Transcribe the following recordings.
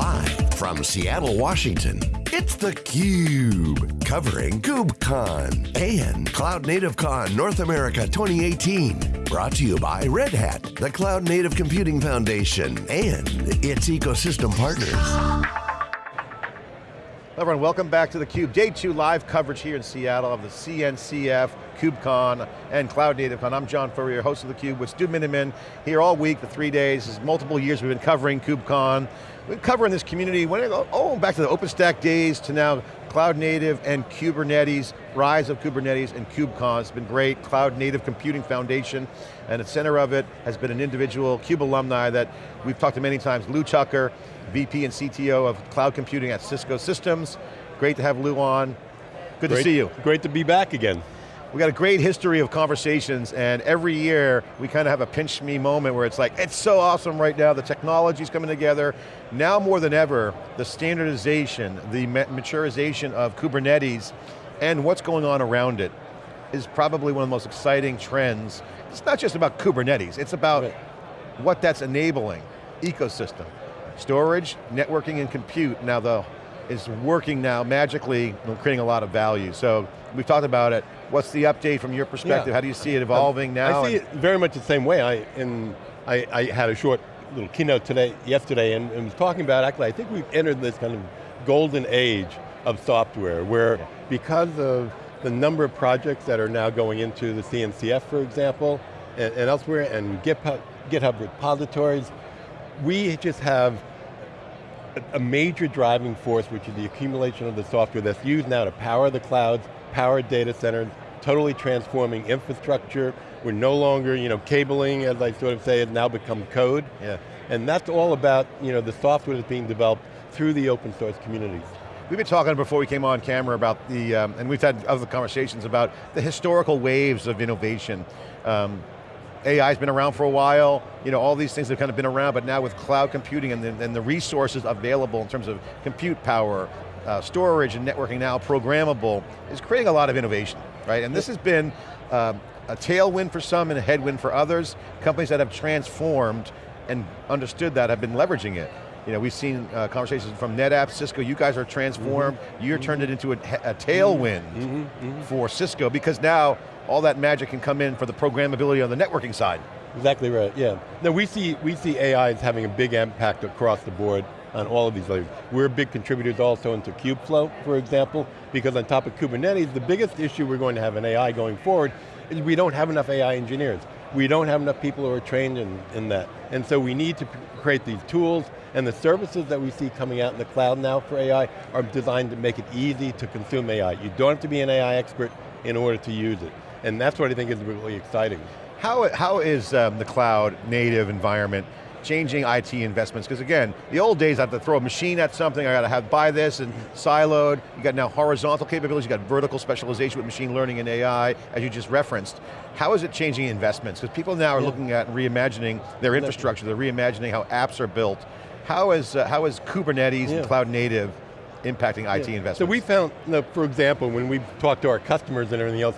Live from Seattle, Washington, it's theCUBE. Covering KubeCon and Cloud Native Con North America 2018. Brought to you by Red Hat, the Cloud Native Computing Foundation, and its ecosystem partners. Everyone, welcome back to theCUBE. Day two live coverage here in Seattle of the CNCF, KubeCon, and Cloud Native Con. I'm John Furrier, host of theCUBE with Stu Miniman, here all week, the three days. Is multiple years we've been covering KubeCon. We've been covering this community, when oh, back to the OpenStack days to now Cloud Native and Kubernetes, rise of Kubernetes and KubeCon. It's been great, Cloud Native Computing Foundation, and at the center of it has been an individual CUBE alumni that we've talked to many times, Lou Tucker, VP and CTO of Cloud Computing at Cisco Systems. Great to have Lou on. Good great, to see you. Great to be back again. We got a great history of conversations and every year we kind of have a pinch me moment where it's like, it's so awesome right now, the technology's coming together. Now more than ever, the standardization, the maturization of Kubernetes and what's going on around it is probably one of the most exciting trends. It's not just about Kubernetes, it's about right. what that's enabling, ecosystem. Storage, networking, and compute now though is working now magically, creating a lot of value. So we've talked about it. What's the update from your perspective? Yeah. How do you see it evolving um, now? I see it very much the same way. I, in, I, I had a short little keynote today, yesterday, and, and was talking about actually, I think we've entered this kind of golden age of software where yeah. because of the number of projects that are now going into the CNCF, for example, and, and elsewhere, and GitHub, GitHub repositories, we just have a major driving force, which is the accumulation of the software that's used now to power the clouds, power data centers, totally transforming infrastructure. We're no longer, you know, cabling, as I sort of say, has now become code. Yeah. And that's all about, you know, the software that's being developed through the open source communities. We've been talking before we came on camera about the, um, and we've had other conversations about the historical waves of innovation. Um, AI's been around for a while, you know, all these things have kind of been around, but now with cloud computing and the, and the resources available in terms of compute power, uh, storage and networking now programmable, is creating a lot of innovation, right? And this has been uh, a tailwind for some and a headwind for others. Companies that have transformed and understood that have been leveraging it. You know, we've seen uh, conversations from NetApp, Cisco, you guys are transformed, mm -hmm. you're mm -hmm. turned it into a, a tailwind mm -hmm. for Cisco because now all that magic can come in for the programmability on the networking side. Exactly right, yeah. Now we see, we see AI as having a big impact across the board on all of these layers. We're big contributors also into Kubeflow, for example, because on top of Kubernetes, the biggest issue we're going to have in AI going forward is we don't have enough AI engineers. We don't have enough people who are trained in, in that. And so we need to create these tools, and the services that we see coming out in the cloud now for AI are designed to make it easy to consume AI. You don't have to be an AI expert in order to use it. And that's what I think is really exciting. How, how is um, the cloud native environment changing IT investments? Because again, the old days I have to throw a machine at something, I got to have buy this and siloed. You got now horizontal capabilities, you got vertical specialization with machine learning and AI, as you just referenced. How is it changing investments? Because people now are yeah. looking at and reimagining their infrastructure, they're reimagining how apps are built. How is, uh, how is Kubernetes yeah. and cloud native impacting IT investments? So we found, you know, for example, when we talked to our customers and everything else,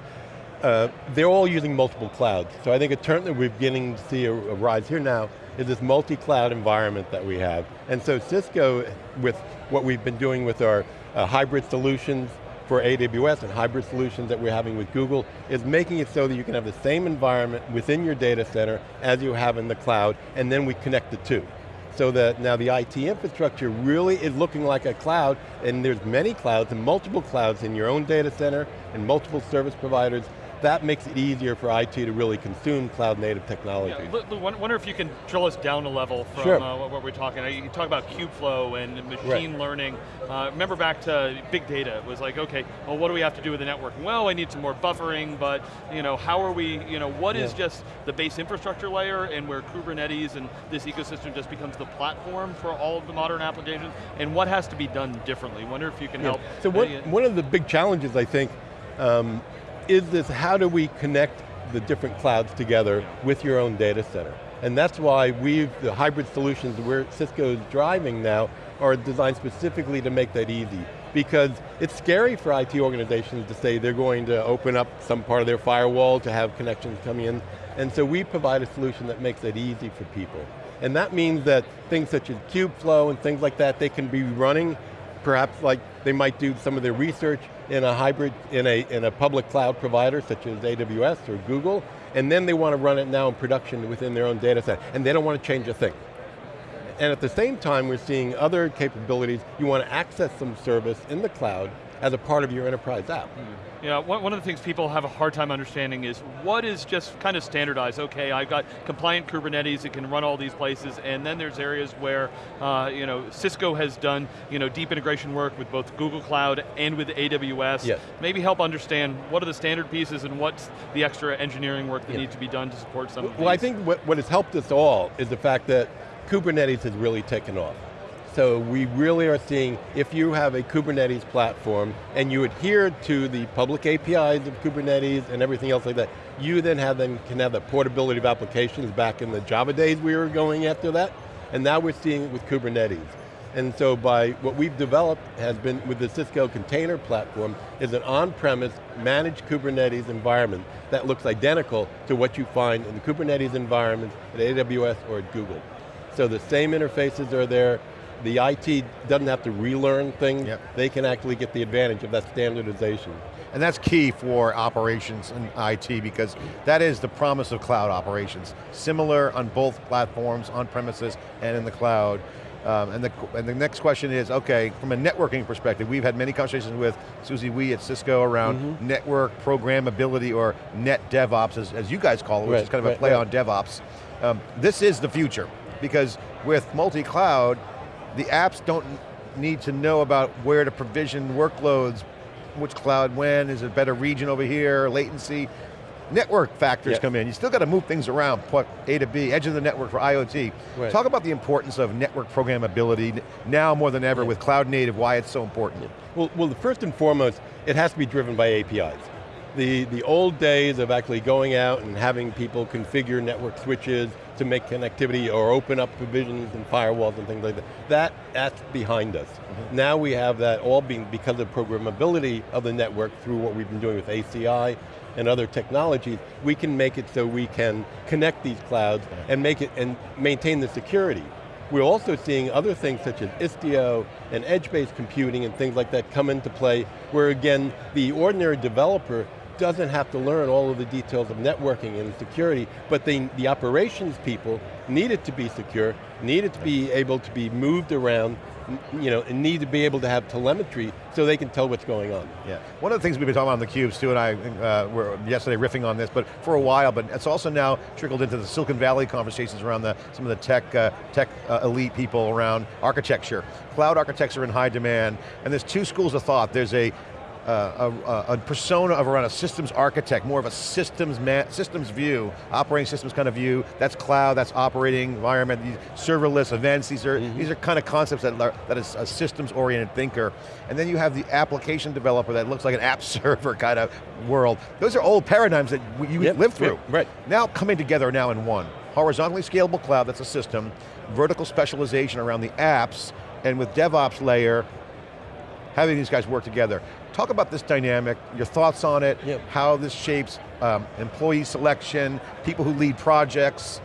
uh, they're all using multiple clouds. So I think a trend that we're beginning to see a, a rise here now is this multi-cloud environment that we have. And so Cisco, with what we've been doing with our uh, hybrid solutions for AWS and hybrid solutions that we're having with Google, is making it so that you can have the same environment within your data center as you have in the cloud, and then we connect the two so that now the IT infrastructure really is looking like a cloud, and there's many clouds and multiple clouds in your own data center and multiple service providers, that makes it easier for IT to really consume cloud native technology. Yeah, wonder if you can drill us down a level from sure. uh, what we're talking. You talk about Kubeflow and machine right. learning. Uh, remember back to big data, it was like, okay, well what do we have to do with the networking? Well, I need some more buffering, but you know, how are we, you know, what yeah. is just the base infrastructure layer and where Kubernetes and this ecosystem just becomes the platform for all of the modern applications, and what has to be done differently? Wonder if you can yeah. help. So what, one of the big challenges, I think, um, is this how do we connect the different clouds together with your own data center? And that's why we've, the hybrid solutions where Cisco's driving now are designed specifically to make that easy. Because it's scary for IT organizations to say they're going to open up some part of their firewall to have connections coming in. And so we provide a solution that makes it easy for people. And that means that things such as Kubeflow and things like that, they can be running, perhaps like they might do some of their research in a hybrid, in a, in a public cloud provider such as AWS or Google, and then they want to run it now in production within their own data set, and they don't want to change a thing. And at the same time, we're seeing other capabilities. You want to access some service in the cloud as a part of your enterprise app. Mm. Yeah, one of the things people have a hard time understanding is what is just kind of standardized. Okay, I've got compliant Kubernetes, it can run all these places, and then there's areas where, uh, you know, Cisco has done, you know, deep integration work with both Google Cloud and with AWS. Yes. Maybe help understand what are the standard pieces and what's the extra engineering work that needs to be done to support some well, of these. Well, I think what, what has helped us all is the fact that Kubernetes has really taken off. So we really are seeing, if you have a Kubernetes platform and you adhere to the public APIs of Kubernetes and everything else like that, you then have them, can have the portability of applications back in the Java days we were going after that, and now we're seeing it with Kubernetes. And so by what we've developed has been with the Cisco container platform is an on-premise managed Kubernetes environment that looks identical to what you find in the Kubernetes environment at AWS or at Google. So the same interfaces are there, the IT doesn't have to relearn things, yep. they can actually get the advantage of that standardization. And that's key for operations and IT because that is the promise of cloud operations. Similar on both platforms, on premises and in the cloud. Um, and, the, and the next question is, okay, from a networking perspective, we've had many conversations with Susie Wee at Cisco around mm -hmm. network programmability or net DevOps, as, as you guys call it, which right, is kind of right, a play right. on DevOps. Um, this is the future, because with multi-cloud, the apps don't need to know about where to provision workloads, which cloud when, is it a better region over here, latency. Network factors come in. You still got to move things around, put A to B, edge of the network for IoT. Right. Talk about the importance of network programmability now more than ever yeah. with cloud native, why it's so important. Well, well, first and foremost, it has to be driven by APIs the, the old days of actually going out and having people configure network switches to make connectivity or open up provisions and firewalls and things like that, that that's behind us. Mm -hmm. Now we have that all being because of programmability of the network through what we've been doing with ACI and other technologies, we can make it so we can connect these clouds and make it and maintain the security. We're also seeing other things such as Istio and edge-based computing and things like that come into play, where again, the ordinary developer doesn't have to learn all of the details of networking and security, but they, the operations people need it to be secure, need it to be able to be moved around, you know, and need to be able to have telemetry so they can tell what's going on. Yeah, one of the things we've been talking about on the cubes, Stu and I uh, were yesterday riffing on this, but for a while, but it's also now trickled into the Silicon Valley conversations around the, some of the tech, uh, tech uh, elite people around architecture. Cloud architects are in high demand, and there's two schools of thought. There's a uh, a, a, persona of around a systems architect, more of a systems systems view, operating systems kind of view. That's cloud, that's operating environment, these serverless events. These are mm -hmm. these are kind of concepts that are, that is a systems oriented thinker. And then you have the application developer that looks like an app server kind of world. Those are old paradigms that you yep, live through. Yep, right. Now coming together now in one. Horizontally scalable cloud, that's a system. Vertical specialization around the apps, and with DevOps layer, having these guys work together. Talk about this dynamic, your thoughts on it, yep. how this shapes um, employee selection, people who lead projects,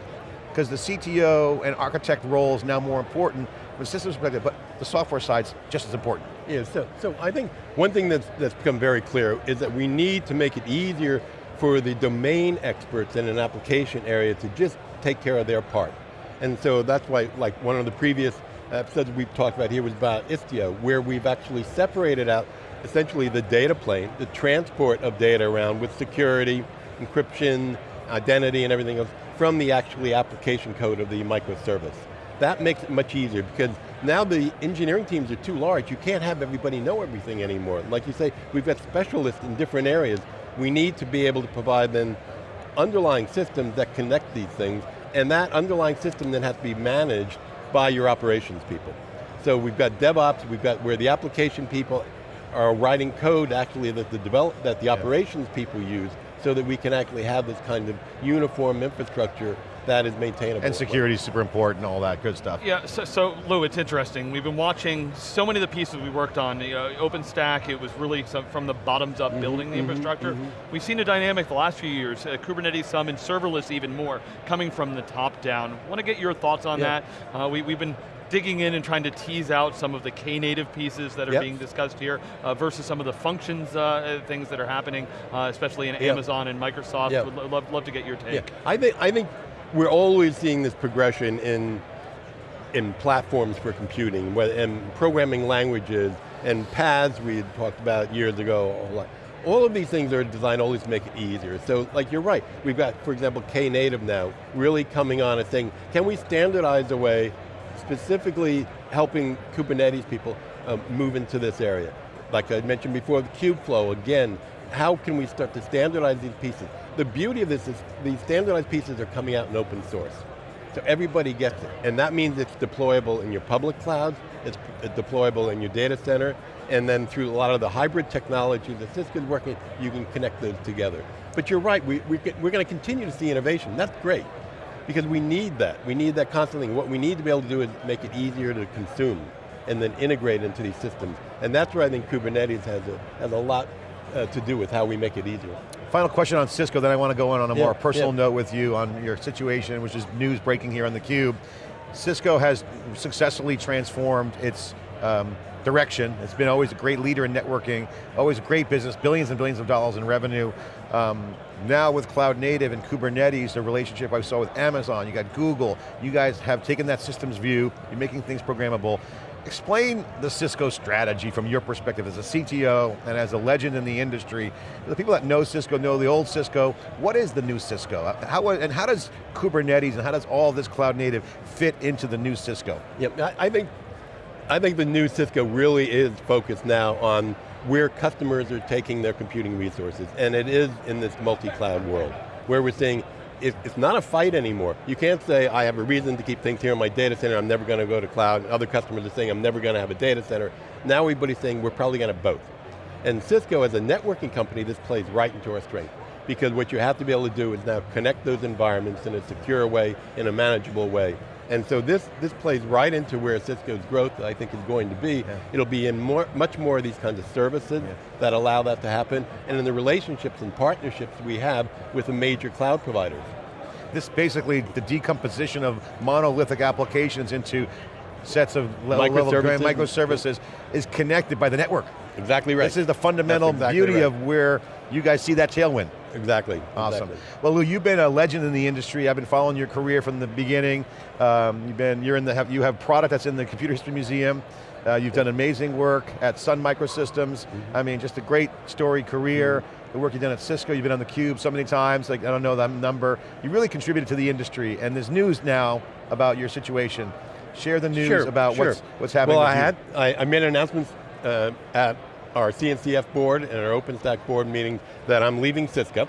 because the CTO and architect role is now more important from a systems perspective, but the software side's just as important. Yeah, so, so I think one thing that's, that's become very clear is that we need to make it easier for the domain experts in an application area to just take care of their part. And so that's why, like one of the previous episodes we've talked about here was about Istio, where we've actually separated out essentially the data plane, the transport of data around with security, encryption, identity and everything else from the actually application code of the microservice. That makes it much easier because now the engineering teams are too large. You can't have everybody know everything anymore. Like you say, we've got specialists in different areas. We need to be able to provide then underlying systems that connect these things and that underlying system then has to be managed by your operations people. So we've got DevOps, we've got where the application people are writing code actually that the develop that the yeah. operations people use so that we can actually have this kind of uniform infrastructure that is maintainable. And security is super important, all that good stuff. Yeah, so, so, Lou, it's interesting. We've been watching so many of the pieces we worked on. You know, OpenStack, it was really some, from the bottoms up mm -hmm, building the mm -hmm, infrastructure. Mm -hmm. We've seen a dynamic the last few years, uh, Kubernetes some and serverless even more, coming from the top down. Want to get your thoughts on yeah. that? Uh, we, we've been digging in and trying to tease out some of the Knative pieces that are yep. being discussed here uh, versus some of the functions uh, things that are happening, uh, especially in yep. Amazon and Microsoft. Yep. Would love, love to get your take. Yeah. I think, I think we're always seeing this progression in, in platforms for computing, and programming languages, and PaaS we had talked about years ago. All of these things are designed always to make it easier. So like you're right, we've got, for example, Knative now, really coming on and saying, can we standardize a way specifically helping Kubernetes people uh, move into this area. Like I mentioned before, the Kubeflow, again, how can we start to standardize these pieces? The beauty of this is these standardized pieces are coming out in open source. So everybody gets it. And that means it's deployable in your public clouds, it's deployable in your data center, and then through a lot of the hybrid technology that Cisco's working, you can connect those together. But you're right, we, we, we're going to continue to see innovation, that's great because we need that. We need that constantly. What we need to be able to do is make it easier to consume and then integrate into these systems. And that's where I think Kubernetes has a, has a lot uh, to do with how we make it easier. Final question on Cisco, then I want to go on on a yeah, more personal yeah. note with you on your situation, which is news breaking here on theCUBE. Cisco has successfully transformed its um, direction. It's been always a great leader in networking, always a great business, billions and billions of dollars in revenue. Um, now with cloud native and Kubernetes, the relationship I saw with Amazon, you got Google, you guys have taken that systems view, you're making things programmable. Explain the Cisco strategy from your perspective as a CTO and as a legend in the industry. The people that know Cisco know the old Cisco. What is the new Cisco? Uh, how, uh, and how does Kubernetes and how does all this cloud native fit into the new Cisco? Yep, I think, I think the new Cisco really is focused now on where customers are taking their computing resources, and it is in this multi-cloud world, where we're saying, it's not a fight anymore. You can't say, I have a reason to keep things here in my data center, I'm never going to go to cloud. Other customers are saying, I'm never going to have a data center. Now everybody's saying, we're probably going to both. And Cisco, as a networking company, this plays right into our strength. Because what you have to be able to do is now connect those environments in a secure way, in a manageable way, and so this, this plays right into where Cisco's growth, I think, is going to be. Yeah. It'll be in more, much more of these kinds of services yeah. that allow that to happen, and in the relationships and partnerships we have with the major cloud providers. This basically, the decomposition of monolithic applications into sets of microservices, level microservices is connected by the network. Exactly right. This is the fundamental exactly beauty right. of where you guys see that tailwind. Exactly. Awesome. Exactly. Well, Lou, you've been a legend in the industry. I've been following your career from the beginning. Um, you've been, you're in the, you have product that's in the Computer History Museum. Uh, you've done amazing work at Sun Microsystems. Mm -hmm. I mean, just a great story career. Mm -hmm. The work you've done at Cisco, you've been on the Cube so many times, like I don't know that number. You really contributed to the industry, and there's news now about your situation. Share the news sure, about sure. what's, what's happening Well, I had, I, I, made an announcement uh, at our CNCF board and our OpenStack board meeting that I'm leaving Cisco,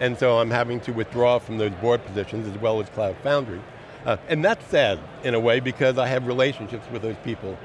and so I'm having to withdraw from those board positions as well as Cloud Foundry. Uh, and that's sad, in a way, because I have relationships with those people.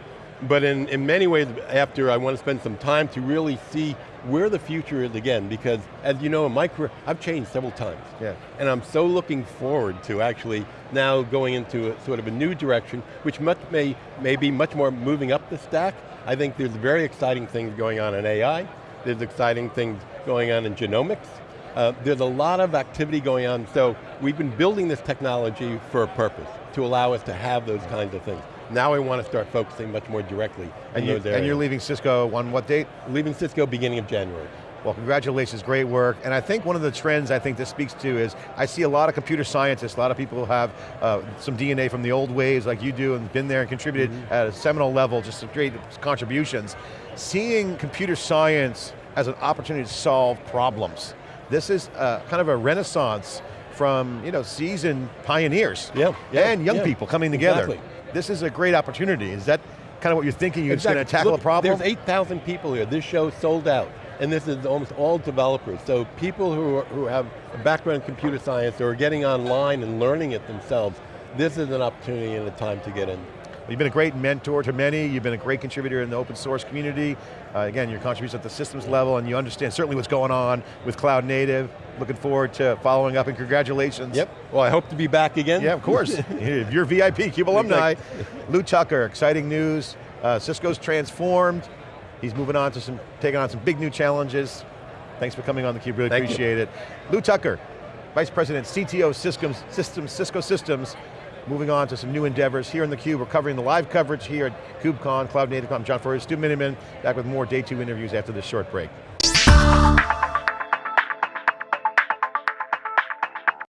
But in, in many ways, after I want to spend some time to really see where the future is again, because as you know, in my career, I've changed several times. Yeah. And I'm so looking forward to actually now going into a, sort of a new direction, which much may, may be much more moving up the stack, I think there's very exciting things going on in AI, there's exciting things going on in genomics, uh, there's a lot of activity going on, so we've been building this technology for a purpose, to allow us to have those kinds of things. Now I want to start focusing much more directly and you, And you're leaving Cisco on what date? Leaving Cisco beginning of January. Well, congratulations, great work. And I think one of the trends I think this speaks to is, I see a lot of computer scientists, a lot of people who have uh, some DNA from the old ways like you do and been there and contributed mm -hmm. at a seminal level, just some great contributions. Seeing computer science as an opportunity to solve problems. This is uh, kind of a renaissance from you know, seasoned pioneers yeah, yeah, and young yeah, people coming together. Exactly. This is a great opportunity. Is that kind of what you're thinking? You're exactly. just going to tackle Look, a problem? There's 8,000 people here. This show sold out and this is almost all developers. So people who, are, who have a background in computer science or are getting online and learning it themselves, this is an opportunity and a time to get in. You've been a great mentor to many, you've been a great contributor in the open source community. Uh, again, your contributions at the systems level and you understand certainly what's going on with cloud native. Looking forward to following up and congratulations. Yep, well I hope to be back again. Yeah, of course. You're VIP, CUBE alumni. Lou Tucker, exciting news. Uh, Cisco's transformed. He's moving on to some, taking on some big new challenges. Thanks for coming on theCUBE, really Thank appreciate you. it. Lou Tucker, Vice President, CTO Systems, Systems, Cisco Systems, moving on to some new endeavors here in theCUBE. We're covering the live coverage here at KubeCon, Cloud Native Con. John Furrier, Stu Miniman, back with more day two interviews after this short break.